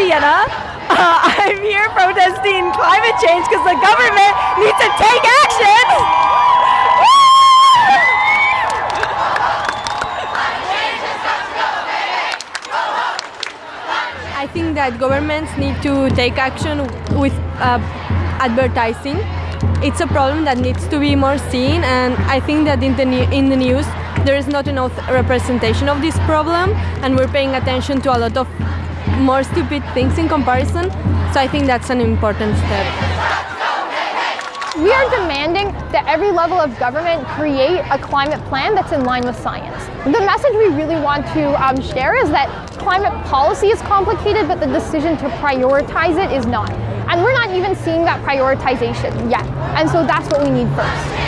Sienna. Uh, I'm here protesting climate change because the government needs to take action. I think that governments need to take action with uh, advertising. It's a problem that needs to be more seen, and I think that in the in the news there is not enough representation of this problem, and we're paying attention to a lot of more stupid things in comparison. So I think that's an important step. We are demanding that every level of government create a climate plan that's in line with science. The message we really want to um, share is that climate policy is complicated, but the decision to prioritize it is not. And we're not even seeing that prioritization yet. And so that's what we need first.